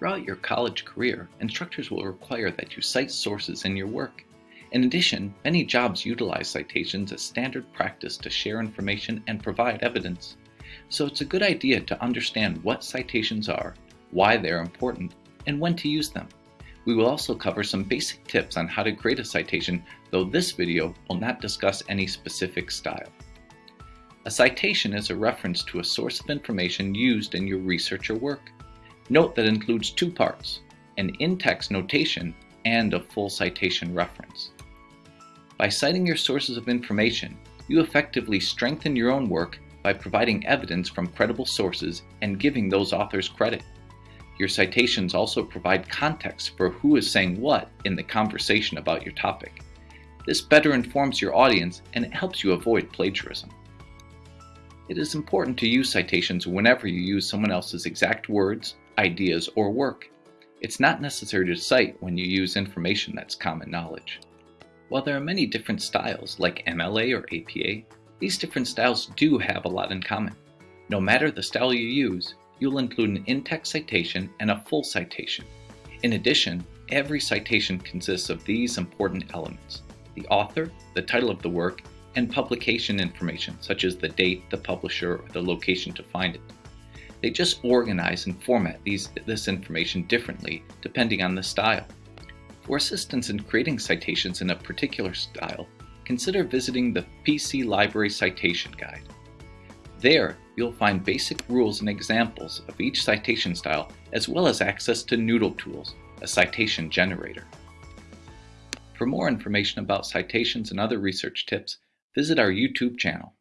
Throughout your college career, instructors will require that you cite sources in your work. In addition, many jobs utilize citations as standard practice to share information and provide evidence. So it's a good idea to understand what citations are, why they're important, and when to use them. We will also cover some basic tips on how to create a citation, though this video will not discuss any specific style. A citation is a reference to a source of information used in your research or work. Note that includes two parts, an in-text notation and a full citation reference. By citing your sources of information, you effectively strengthen your own work by providing evidence from credible sources and giving those authors credit. Your citations also provide context for who is saying what in the conversation about your topic. This better informs your audience and it helps you avoid plagiarism. It is important to use citations whenever you use someone else's exact words, ideas, or work. It's not necessary to cite when you use information that's common knowledge. While there are many different styles like MLA or APA, these different styles do have a lot in common. No matter the style you use, you'll include an in-text citation and a full citation. In addition, every citation consists of these important elements. The author, the title of the work, and publication information such as the date, the publisher, or the location to find it. They just organize and format these, this information differently depending on the style. For assistance in creating citations in a particular style, consider visiting the PC Library Citation Guide. There, you'll find basic rules and examples of each citation style, as well as access to Noodle Tools, a citation generator. For more information about citations and other research tips, visit our YouTube channel.